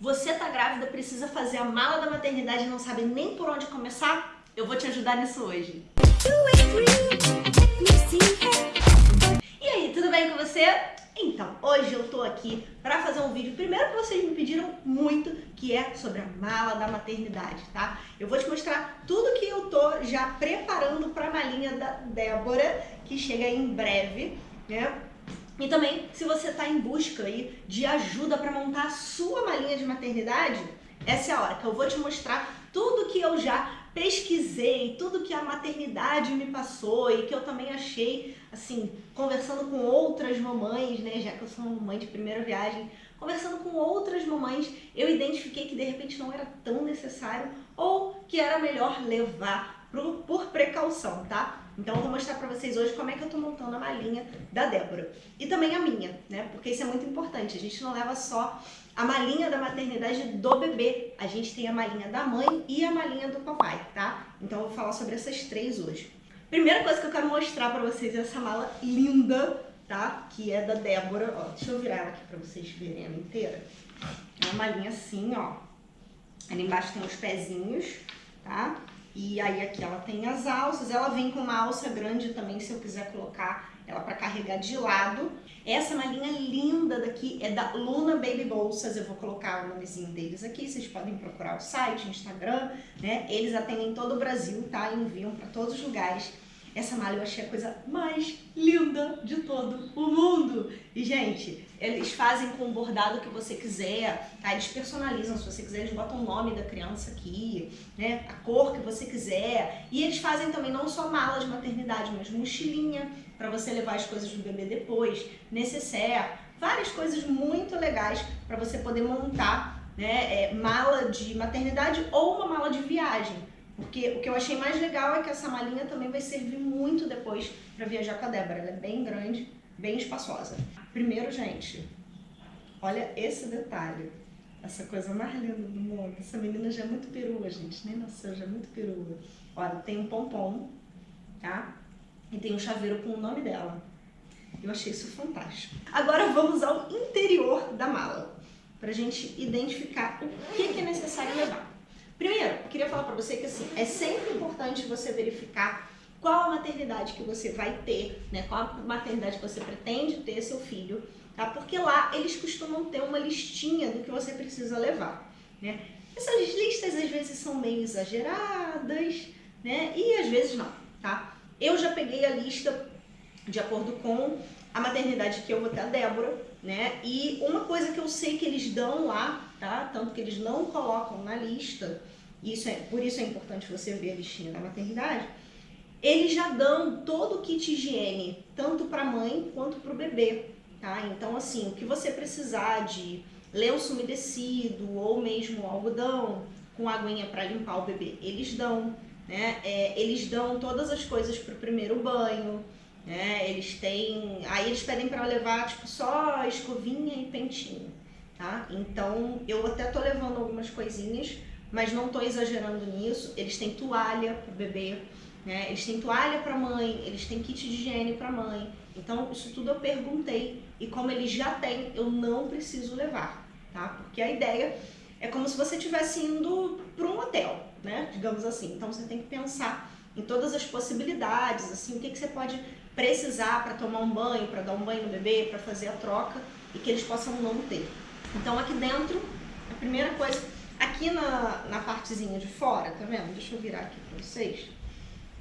Você tá grávida, precisa fazer a mala da maternidade e não sabe nem por onde começar? Eu vou te ajudar nisso hoje. E aí, tudo bem com você? Então, hoje eu tô aqui para fazer um vídeo, primeiro que vocês me pediram muito, que é sobre a mala da maternidade, tá? Eu vou te mostrar tudo que eu tô já preparando para a malinha da Débora, que chega em breve, né? E também, se você está em busca aí de ajuda para montar a sua malinha de maternidade, essa é a hora que eu vou te mostrar tudo que eu já pesquisei, tudo que a maternidade me passou e que eu também achei, assim, conversando com outras mamães, né, já que eu sou uma mãe de primeira viagem, conversando com outras mamães, eu identifiquei que de repente não era tão necessário ou que era melhor levar por, por precaução, tá? Então eu vou mostrar pra vocês hoje como é que eu tô montando a malinha da Débora. E também a minha, né? Porque isso é muito importante. A gente não leva só a malinha da maternidade do bebê. A gente tem a malinha da mãe e a malinha do papai, tá? Então eu vou falar sobre essas três hoje. Primeira coisa que eu quero mostrar pra vocês é essa mala linda, tá? Que é da Débora. Ó, deixa eu virar ela aqui pra vocês verem ela inteira. É uma malinha assim, ó. Ali embaixo tem os pezinhos, tá? E aí aqui ela tem as alças, ela vem com uma alça grande também, se eu quiser colocar ela para carregar de lado. Essa malinha linda daqui é da Luna Baby Bolsas, eu vou colocar o nomezinho deles aqui, vocês podem procurar o site, Instagram, né? Eles atendem todo o Brasil, tá? Enviam para todos os lugares. Essa malha eu achei a coisa mais linda de todo o mundo. E, gente, eles fazem com o bordado que você quiser, tá? Eles personalizam, se você quiser, eles botam o nome da criança aqui, né? A cor que você quiser. E eles fazem também não só mala de maternidade, mas mochilinha para você levar as coisas do bebê depois, necessaire, várias coisas muito legais para você poder montar, né? É, mala de maternidade ou uma mala de viagem. Porque o que eu achei mais legal é que essa malinha também vai servir muito depois para viajar com a Débora. Ela é bem grande, bem espaçosa. Primeiro, gente, olha esse detalhe. Essa coisa mais linda do mundo. Essa menina já é muito perua, gente. Nem nasceu, já é muito perua. Olha, tem um pompom, tá? E tem um chaveiro com o nome dela. Eu achei isso fantástico. Agora vamos ao interior da mala. Pra gente identificar o que, é necessário levar. Primeiro, eu queria falar para você que assim, é sempre importante você verificar qual a maternidade que você vai ter, né? Qual a maternidade que você pretende ter seu filho, tá? Porque lá eles costumam ter uma listinha do que você precisa levar, né? Essas listas às vezes são meio exageradas, né? E às vezes não, tá? Eu já peguei a lista de acordo com a maternidade que eu vou ter a Débora, né? E uma coisa que eu sei que eles dão lá, tá? Tanto que eles não colocam na lista, isso é, por isso é importante você ver a listinha da maternidade, eles já dão todo o kit higiene, tanto para a mãe quanto para o bebê, tá? Então, assim, o que você precisar de lenço umedecido ou mesmo algodão com aguinha para limpar o bebê, eles dão, né? É, eles dão todas as coisas para o primeiro banho, né? Eles têm, aí eles pedem para levar tipo só escovinha e pentinho, tá? Então, eu até tô levando algumas coisinhas, mas não tô exagerando nisso. Eles têm toalha para o bebê, né? Eles têm toalha para mãe, eles têm kit de higiene para mãe. Então, isso tudo eu perguntei e como eles já têm, eu não preciso levar, tá? Porque a ideia é como se você estivesse indo para um hotel, né? Digamos assim. Então, você tem que pensar em todas as possibilidades, assim, o que, que você pode precisar para tomar um banho, para dar um banho no bebê, para fazer a troca e que eles possam não ter. Então aqui dentro, a primeira coisa, aqui na, na partezinha de fora, tá vendo? Deixa eu virar aqui para vocês.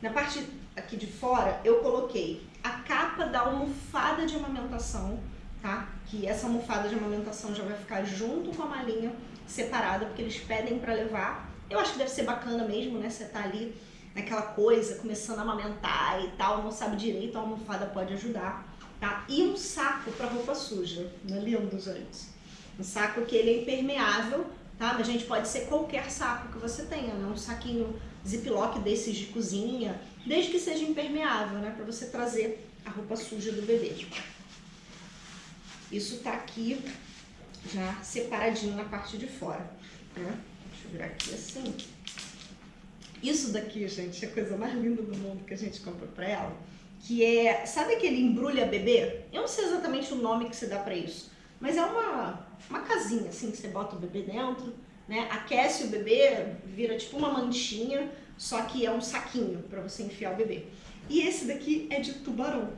Na parte aqui de fora, eu coloquei a capa da almofada de amamentação, tá? Que essa almofada de amamentação já vai ficar junto com a malinha separada, porque eles pedem para levar. Eu acho que deve ser bacana mesmo, né? Você tá ali naquela coisa, começando a amamentar e tal, não sabe direito, a almofada pode ajudar, tá? E um saco para roupa suja, não é lindo, gente? Um saco que ele é impermeável, tá? Mas, gente, pode ser qualquer saco que você tenha, né? Um saquinho ziplock desses de cozinha, desde que seja impermeável, né? Para você trazer a roupa suja do bebê. Isso tá aqui já separadinho na parte de fora, né? Deixa eu virar aqui assim. Isso daqui, gente, é a coisa mais linda do mundo que a gente compra pra ela. Que é, sabe aquele embrulha bebê? Eu não sei exatamente o nome que se dá pra isso. mas é uma, uma casinha, assim, que você bota o bebê dentro, né? Aquece o bebê, vira tipo uma manchinha, só que é um saquinho para você enfiar o bebê. E esse daqui é de tubarão.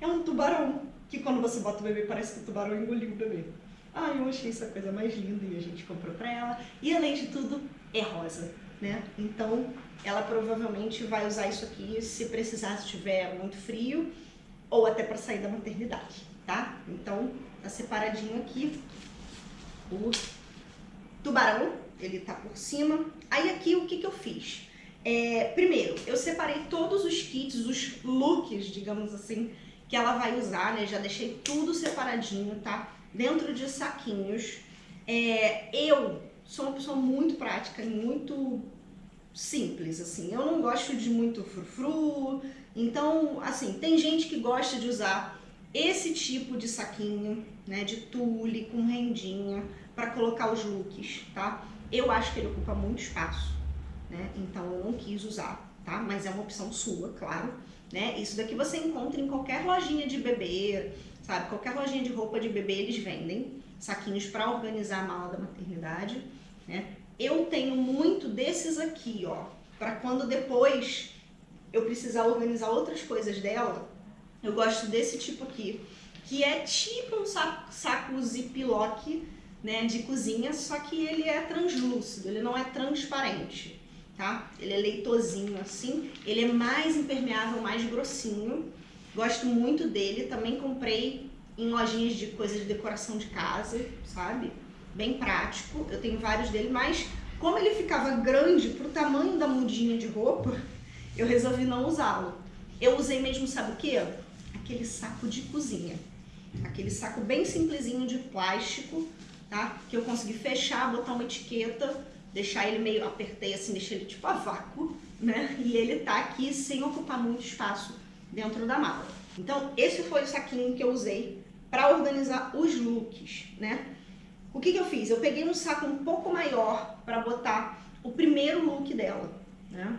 É um tubarão, que quando você bota o bebê parece que o tubarão engoliu o bebê. Ah, eu achei essa coisa mais linda e a gente comprou pra ela. E além de tudo, é rosa, né? Então, ela provavelmente vai usar isso aqui se precisar, se tiver muito frio ou até para sair da maternidade, tá? Então, tá separadinho aqui o tubarão, ele tá por cima. Aí aqui, o que que eu fiz? É, primeiro, eu separei todos os kits, os looks, digamos assim, que ela vai usar, né? Já deixei tudo separadinho, tá? Dentro de saquinhos. É, eu sou uma pessoa muito prática e muito simples, assim. Eu não gosto de muito frufru. Então, assim, tem gente que gosta de usar esse tipo de saquinho, né? De tule, com rendinha, para colocar os looks, tá? Eu acho que ele ocupa muito espaço né? Então eu não quis usar, tá? Mas é uma opção sua, claro, né? Isso daqui você encontra em qualquer lojinha de bebê, sabe? Qualquer lojinha de roupa de bebê eles vendem saquinhos para organizar a mala da maternidade, né? Eu tenho muito desses aqui, ó, para quando depois eu precisar organizar outras coisas dela, eu gosto desse tipo aqui, que é tipo um saco, saco ziplock, né, de cozinha, só que ele é translúcido, ele não é transparente tá? Ele é leitosinho assim, ele é mais impermeável, mais grossinho. Gosto muito dele, também comprei em lojinhas de coisas de decoração de casa, sabe? Bem prático, eu tenho vários dele, mas como ele ficava grande pro tamanho da mudinha de roupa, eu resolvi não usá-lo. Eu usei mesmo, sabe o que? Aquele saco de cozinha. Aquele saco bem simplesinho de plástico, tá? Que eu consegui fechar, botar uma etiqueta deixar ele meio, apertei assim, deixei ele tipo a vácuo, né? E ele tá aqui sem ocupar muito espaço dentro da mala. Então, esse foi o saquinho que eu usei para organizar os looks, né? O que que eu fiz? Eu peguei um saco um pouco maior para botar o primeiro look dela, né?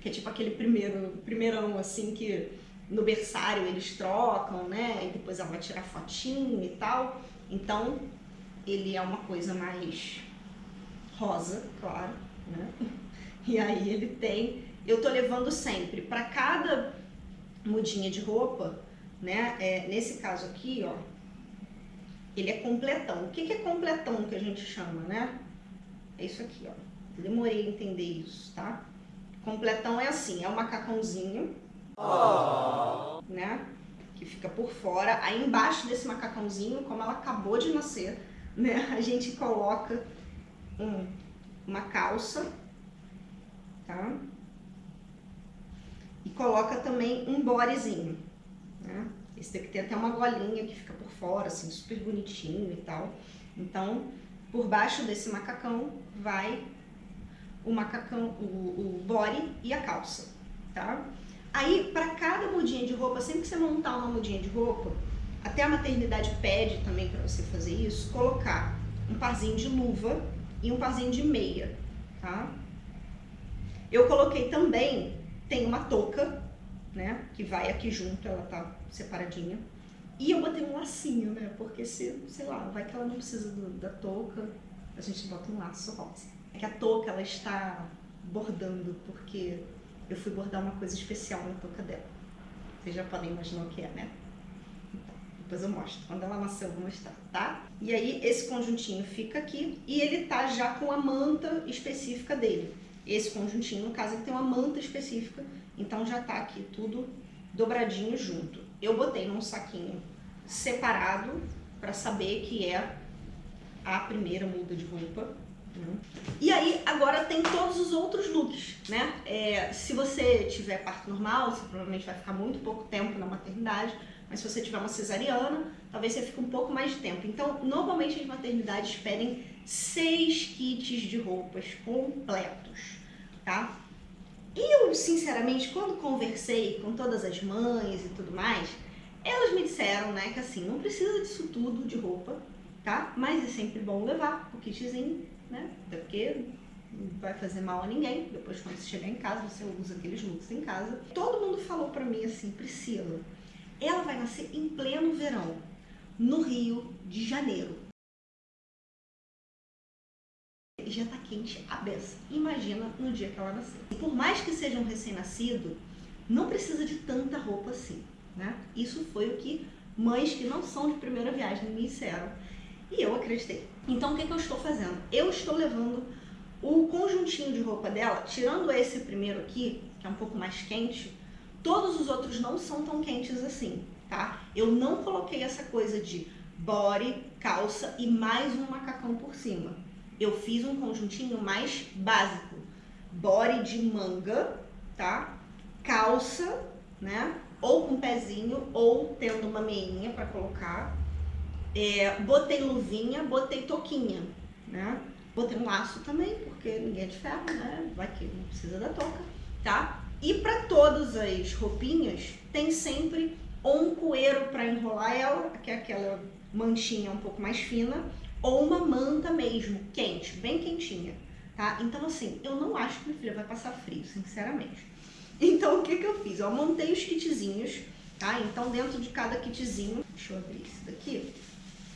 Que é tipo aquele primeiro, primeirão assim que no berçário eles trocam, né? E depois ela vai tirar fotinho e tal. Então, ele é uma coisa mais rosa, claro, né? E aí ele tem, eu tô levando sempre, para cada mudinha de roupa, né? É, nesse caso aqui, ó, ele é completão. O que, que é completão que a gente chama, né? É isso aqui, ó. Demorei a entender isso, tá? Completão é assim, é um macacãozinho, oh. né? Que fica por fora. Aí embaixo desse macacãozinho, como ela acabou de nascer, né? A gente coloca um, uma calça, tá? E coloca também um bodyzinho, né? Esse daqui tem até uma golinha que fica por fora, assim, super bonitinho e tal. Então, por baixo desse macacão vai o macacão, o, o body e a calça, tá? Aí, para cada mudinha de roupa, sempre que você montar uma mudinha de roupa, até a maternidade pede também para você fazer isso, colocar um parzinho de luva e um parzinho de meia, tá? Eu coloquei também, tem uma touca, né, que vai aqui junto, ela tá separadinha. E eu botei um lacinho, né, porque se, sei lá, vai que ela não precisa do, da touca, a gente bota um laço rosa. É que a touca, ela está bordando, porque eu fui bordar uma coisa especial na touca dela. Vocês já podem imaginar o que é, né? Depois eu mostro. Quando ela nasceu, eu vou mostrar, tá? E aí, esse conjuntinho fica aqui e ele tá já com a manta específica dele. Esse conjuntinho, no caso, ele tem uma manta específica, então já tá aqui tudo dobradinho junto. Eu botei num saquinho separado para saber que é a primeira muda de roupa. E aí, agora tem todos os outros looks, né? É, se você tiver parto normal, você provavelmente vai ficar muito pouco tempo na maternidade, mas se você tiver uma cesariana, talvez você fique um pouco mais de tempo. Então, normalmente as maternidades pedem seis kits de roupas completos, tá? E eu, sinceramente, quando conversei com todas as mães e tudo mais, elas me disseram, né, que assim, não precisa disso tudo de roupa, tá? Mas é sempre bom levar o kitzinho, né? Até porque não vai fazer mal a ninguém. Depois, quando você chegar em casa, você usa aqueles looks em casa. Todo mundo falou pra mim assim, Priscila, ela vai nascer em pleno verão. no Rio de Janeiro. Já tá quente a beça. Imagina no dia que ela nasceu. E por mais que seja um recém-nascido, não precisa de tanta roupa assim, né? Isso foi o que mães que não são de primeira viagem me disseram. E eu acreditei. Então o que, que eu estou fazendo? Eu estou levando o conjuntinho de roupa dela, tirando esse primeiro aqui, que é um pouco mais quente, todos os outros não são tão quentes assim, tá? Eu não coloquei essa coisa de body, calça e mais um macacão por cima. Eu fiz um conjuntinho mais básico. Body de manga, tá? Calça, né? Ou com pezinho, ou tendo uma meinha para colocar. É, botei luvinha, botei toquinha, né? Botei um laço também, porque ninguém é de ferro, né? Vai que não precisa da toca, tá? E para todas as roupinhas, tem sempre ou um coeiro para enrolar ela, que é aquela manchinha um pouco mais fina, ou uma manta mesmo, quente, bem quentinha, tá? Então, assim, eu não acho que minha filha vai passar frio, sinceramente. Então, o que que eu fiz? Eu montei os kitzinhos, tá? Então, dentro de cada kitzinho, deixa eu abrir esse daqui,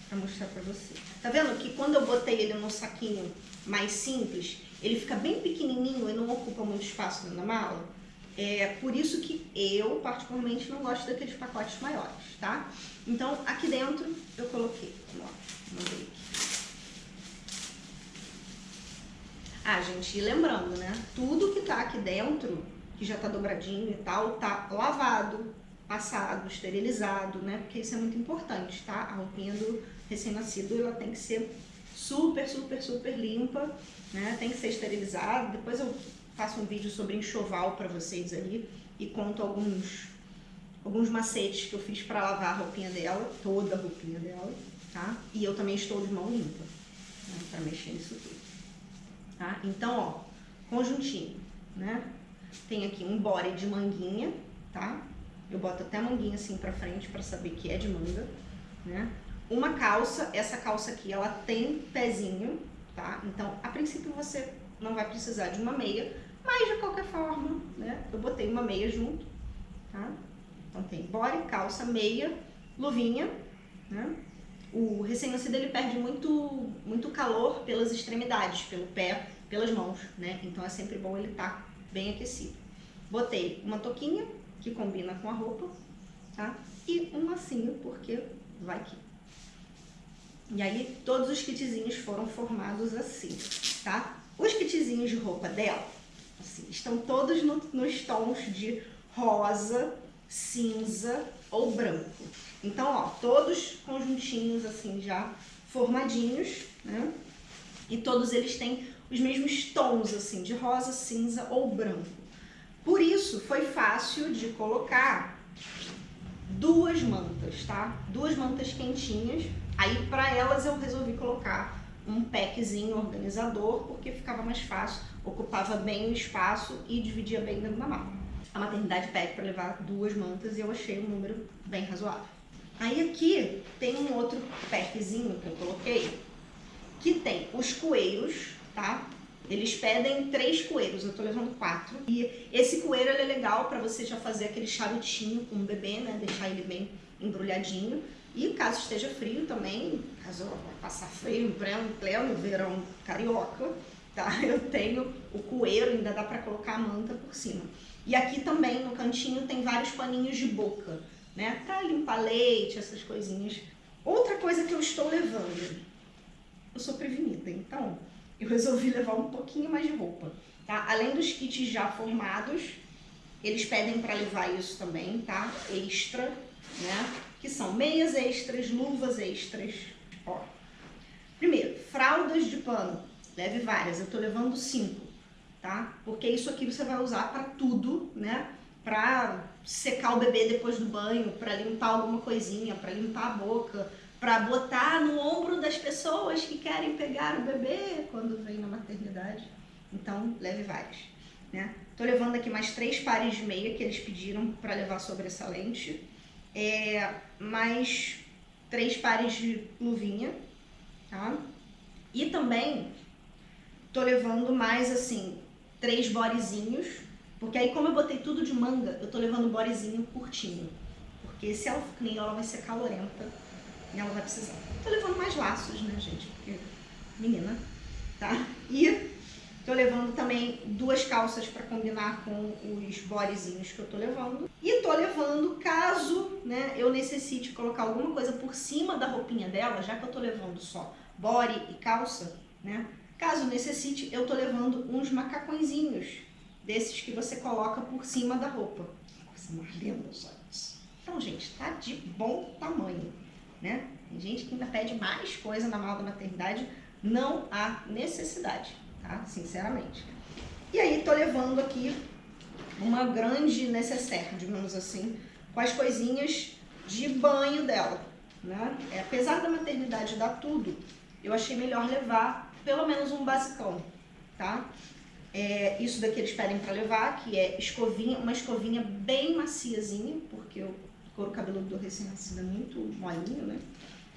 para mostrar para você. Tá vendo que quando eu botei ele num saquinho mais simples, ele fica bem pequenininho e não ocupa muito espaço na mala? É por isso que eu, particularmente, não gosto daqueles pacotes maiores, tá? Então, aqui dentro eu coloquei, ó, mandei aqui. Ah, gente, e lembrando, né? Tudo que tá aqui dentro, que já tá dobradinho e tal, tá lavado, passado, esterilizado, né? Porque isso é muito importante, tá? A roupinha do recém-nascido, ela tem que ser super, super, super limpa, né? Tem que ser esterilizada. Depois eu faço um vídeo sobre enxoval para vocês ali e conto alguns alguns macetes que eu fiz para lavar a roupinha dela, toda a roupinha dela, tá? E eu também estou de mão limpa, né? para mexer nisso tudo, tá? Então, ó, conjuntinho, né? Tem aqui um body de manguinha, tá? Eu boto até a manguinha assim pra frente pra saber que é de manga, né? Uma calça, essa calça aqui, ela tem pezinho, tá? Então, a princípio você não vai precisar de uma meia, mas de qualquer forma, né? Eu botei uma meia junto, tá? Então tem body, calça, meia, luvinha, né? O recém-nascido ele perde muito, muito calor pelas extremidades, pelo pé, pelas mãos, né? Então é sempre bom ele estar tá bem aquecido. Botei uma toquinha, que combina com a roupa, tá? E um lacinho, porque vai que. E aí, todos os kitzinhos foram formados assim, tá? Os kitzinhos de roupa dela, assim, estão todos no, nos tons de rosa, cinza ou branco. Então, ó, todos conjuntinhos assim já formadinhos, né? E todos eles têm os mesmos tons assim, de rosa, cinza ou branco. Por isso, foi fácil de colocar duas mantas, tá? Duas mantas quentinhas. Aí, para elas, eu resolvi colocar um packzinho organizador, porque ficava mais fácil, ocupava bem o espaço e dividia bem dentro da mala. A maternidade pede para levar duas mantas e eu achei um número bem razoável. Aí aqui tem um outro packzinho que eu coloquei, que tem os coelhos, tá? Eles pedem três coelhos, eu tô levando quatro. E esse coelho é legal para você já fazer aquele charutinho com o bebê, né? Deixar ele bem embrulhadinho. E caso esteja frio também, caso vai passar frio em pleno, pleno verão carioca, tá? Eu tenho o coelho, ainda dá para colocar a manta por cima. E aqui também no cantinho tem vários paninhos de boca, né? Pra limpar leite, essas coisinhas. Outra coisa que eu estou levando, eu sou prevenida, então eu resolvi levar um pouquinho mais de roupa, tá? Além dos kits já formados, eles pedem para levar isso também, tá? Extra, né? Que são meias extras, luvas extras, ó. Primeiro, fraldas de pano. Leve várias, eu tô levando cinco, tá? Porque isso aqui você vai usar para tudo, né? Pra secar o bebê depois do banho, para limpar alguma coisinha, para limpar a boca, para botar no ombro das pessoas que querem pegar o bebê quando vem na maternidade. Então, leve vários. Né? Tô levando aqui mais três pares de meia que eles pediram para levar sobressalente. É, mais três pares de luvinha, tá? E também tô levando mais, assim, três borezinhos, porque aí como eu botei tudo de manga, eu tô levando um borezinho curtinho. Porque se ela for ela vai ser calorenta E ela vai precisar. Tô levando mais laços, né, gente? Porque menina, tá? E tô levando também duas calças para combinar com os bodezinhos que eu tô levando. E tô levando, caso né, eu necessite colocar alguma coisa por cima da roupinha dela, já que eu tô levando só body e calça, né? Caso necessite, eu tô levando uns macacõezinhos, desses que você coloca por cima da roupa. Coisa mais linda, gente. Então, gente, tá de bom tamanho, né? Tem gente que ainda pede mais coisa na mala da maternidade, não há necessidade, tá? Sinceramente. E aí, tô levando aqui uma grande necessaire, digamos assim, com as coisinhas de banho dela, né? É, apesar da maternidade dar tudo, eu achei melhor levar pelo menos um basicão, tá? É, isso daqui eles pedem para levar, que é escovinha, uma escovinha bem maciazinha, porque o couro cabeludo do recém-nascido é muito molinho, né?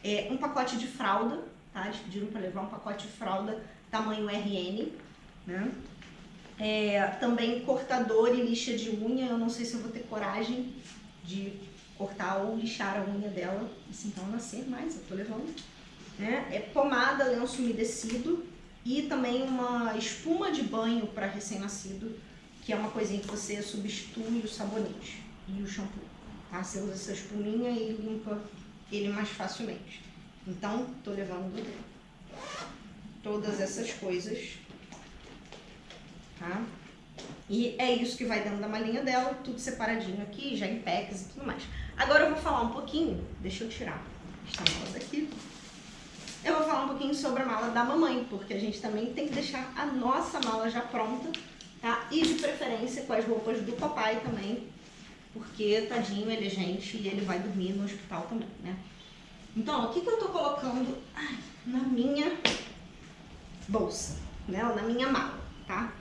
É, um pacote de fralda, tá? Eles pediram para levar um pacote de fralda tamanho RN, né? É, também cortador e lixa de unha, eu não sei se eu vou ter coragem de cortar ou lixar a unha dela, assim, então ela nascer mais, eu tô levando. Né? É pomada, lenço umedecido e também uma espuma de banho para recém-nascido, que é uma coisinha que você substitui o sabonete e o shampoo. Tá? Você usa essa espuminha e limpa ele mais facilmente. Então, tô levando todas essas coisas, tá? E é isso que vai dentro da malinha dela, tudo separadinho aqui, já em packs e tudo mais. Agora eu vou falar um pouquinho, deixa eu tirar esta mala daqui. Eu vou falar um pouquinho sobre a mala da mamãe, porque a gente também tem que deixar a nossa mala já pronta, tá? E de preferência com as roupas do papai também, porque tadinho, ele é gente e ele vai dormir no hospital também, né? Então, o que, que eu tô colocando na minha bolsa, né? Ou na minha mala, tá?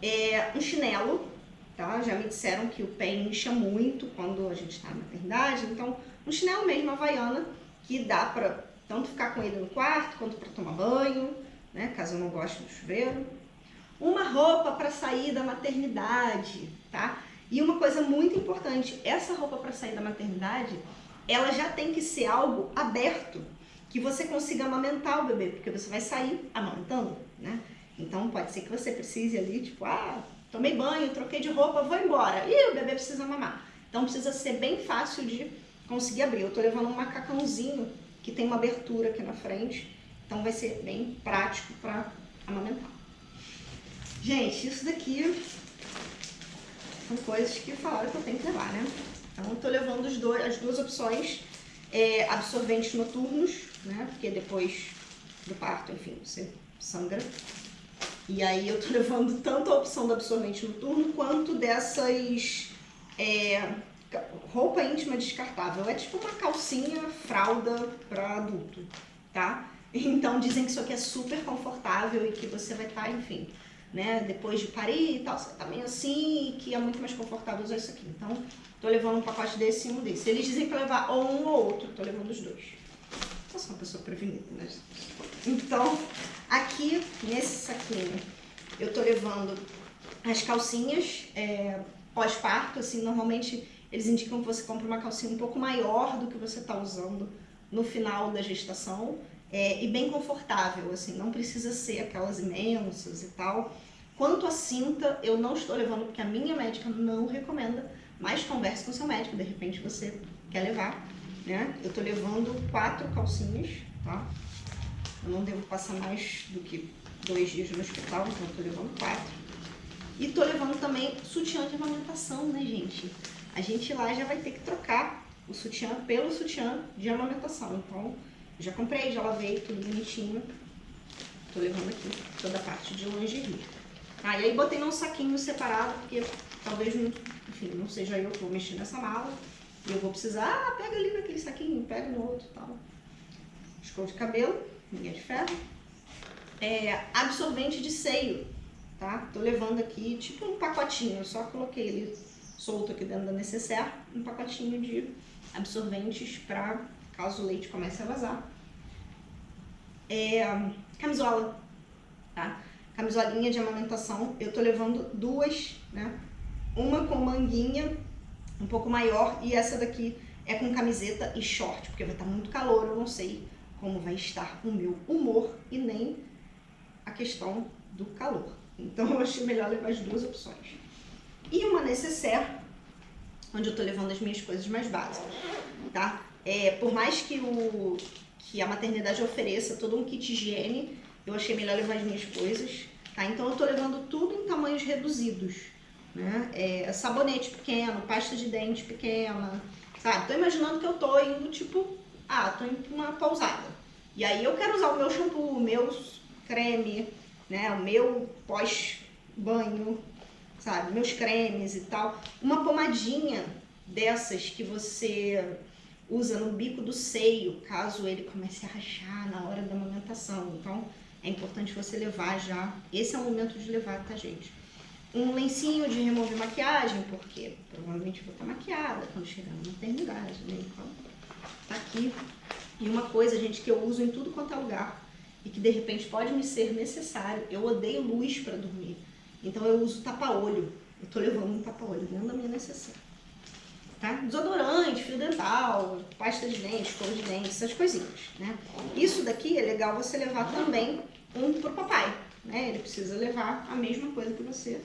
É um chinelo, tá? Já me disseram que o pé incha muito quando a gente tá na maternidade, então um chinelo mesmo, havaiana, que dá pra tanto ficar com ele no quarto, quanto pra tomar banho, né? Caso eu não goste do chuveiro. Uma roupa para sair da maternidade, tá? E uma coisa muito importante, essa roupa para sair da maternidade, ela já tem que ser algo aberto, que você consiga amamentar o bebê, porque você vai sair amamentando, né? Então pode ser que você precise ali, tipo, ah, tomei banho, troquei de roupa, vou embora. E o bebê precisa mamar. Então precisa ser bem fácil de conseguir abrir. Eu tô levando um macacãozinho que tem uma abertura aqui na frente, então vai ser bem prático para amamentar. Gente, isso daqui são coisas que falaram que eu tenho que levar, né? Então, eu tô levando dois, as duas opções, é, absorventes noturnos, né? Porque depois do parto, enfim, você sangra. E aí eu tô levando tanto a opção do absorvente noturno quanto dessas é, roupa íntima descartável. É tipo uma calcinha, fralda para adulto, tá? Então dizem que isso aqui é super confortável e que você vai estar, tá, enfim, né, depois de parir e tal, você tá meio assim, que é muito mais confortável usar isso aqui. Então, tô levando um pacote desse e um desse. Eles dizem pra levar ou um ou outro, tô levando os dois. Eu sou uma pessoa prevenida, né? Então, aqui, nesse saquinho, eu tô levando as calcinhas é, pós-parto, assim, normalmente eles indicam que você compre uma calcinha um pouco maior do que você tá usando no final da gestação é, e bem confortável, assim, não precisa ser aquelas imensas e tal. Quanto à cinta, eu não estou levando porque a minha médica não recomenda, mas converse com seu médico, de repente você quer levar, né? Eu tô levando quatro calcinhas, tá? Eu não devo passar mais do que dois dias no hospital, então eu tô levando quatro. E tô levando também sutiã de amamentação, né, gente? A gente lá já vai ter que trocar o sutiã pelo sutiã de amamentação, então já comprei, já lavei, tudo bonitinho. Tô levando aqui toda a parte de lingerie. Ah, e aí botei num saquinho separado, porque talvez, enfim, não seja eu que vou mexer nessa mala. E eu vou precisar, ah, pega ali naquele saquinho, pega no outro tal. Escova de cabelo, linha de ferro. É, absorvente de seio, tá? Tô levando aqui, tipo um pacotinho, eu só coloquei ele solto aqui dentro da necessaire, um pacotinho de absorventes pra caso o leite comece a vazar. É, camisola, tá? Camisolinha de amamentação, eu tô levando duas, né? Uma com manguinha um pouco maior e essa daqui é com camiseta e short, porque vai estar muito calor, eu não sei como vai estar o meu humor e nem a questão do calor. Então eu achei melhor levar as duas opções. E uma necessaire, onde eu tô levando as minhas coisas mais básicas, tá? É, por mais que, o, que a maternidade ofereça todo um kit higiene, eu achei melhor levar as minhas coisas, tá? Então eu tô levando tudo em tamanhos reduzidos, né? É, sabonete pequeno, pasta de dente pequena, sabe? Tô imaginando que eu tô indo, tipo, ah, tô indo pra uma pausada. E aí eu quero usar o meu shampoo, o meu creme, né? O meu pós-banho, sabe? Meus cremes e tal. Uma pomadinha dessas que você usa no bico do seio, caso ele comece a rachar na hora da amamentação. Então, é importante você levar já. Esse é o momento de levar, tá, gente? Um lencinho de remover maquiagem, porque provavelmente vou estar maquiada quando chegar na maternidade, né? Então, tá aqui. E uma coisa, gente, que eu uso em tudo quanto é lugar e que de repente pode me ser necessário, eu odeio luz para dormir. Então eu uso tapa-olho. Eu tô levando um tapa-olho dentro da minha necessária. Tá? Desodorante, fio dental, pasta de dente, escova de dente, essas coisinhas, né? Isso daqui é legal você levar também um pro papai, né? Ele precisa levar a mesma coisa que você,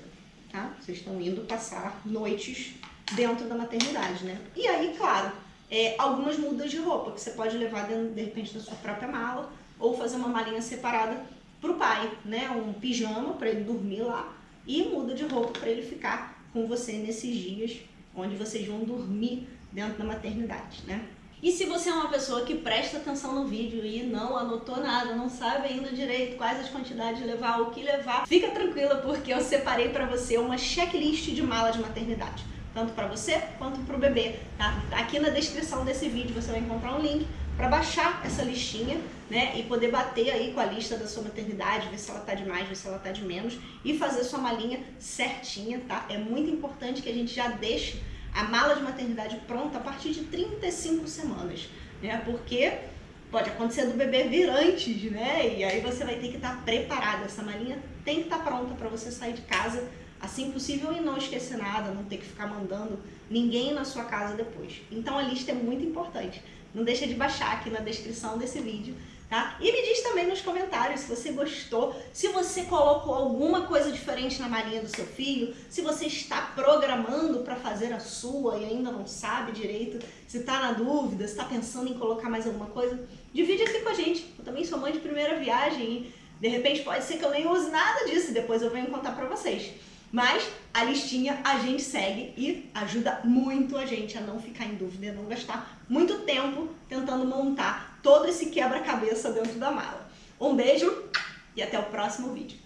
tá? Vocês estão indo passar noites dentro da maternidade, né? E aí, claro, é, algumas mudas de roupa que você pode levar dentro, de repente, da sua própria mala ou fazer uma malinha separada pro pai, né? Um pijama para ele dormir lá e muda de roupa para ele ficar com você nesses dias onde vocês vão dormir dentro da maternidade, né? E se você é uma pessoa que presta atenção no vídeo e não anotou nada, não sabe ainda direito quais as quantidades de levar, o que levar, fica tranquila porque eu separei para você uma checklist de mala de maternidade tanto para você quanto para o bebê, tá? Aqui na descrição desse vídeo você vai encontrar um link para baixar essa listinha, né, e poder bater aí com a lista da sua maternidade, ver se ela tá de mais, ver se ela tá de menos e fazer sua malinha certinha, tá? É muito importante que a gente já deixe a mala de maternidade pronta a partir de 35 semanas, né? Porque pode acontecer do bebê vir antes, né? E aí você vai ter que estar preparada. Essa malinha tem que estar pronta para você sair de casa assim possível e não esquecer nada, não ter que ficar mandando ninguém na sua casa depois. Então a lista é muito importante. Não deixa de baixar aqui na descrição desse vídeo, tá? E me diz também nos comentários se você gostou, se você colocou alguma coisa diferente na malinha do seu filho, se você está programando para fazer a sua e ainda não sabe direito, se está na dúvida, se está pensando em colocar mais alguma coisa, divide aqui com a gente. Eu também sou mãe de primeira viagem e de repente pode ser que eu nem use nada disso e depois eu venho contar para vocês. Mas a listinha a gente segue e ajuda muito a gente a não ficar em dúvida, a não gastar muito tempo tentando montar todo esse quebra-cabeça dentro da mala. Um beijo e até o próximo vídeo.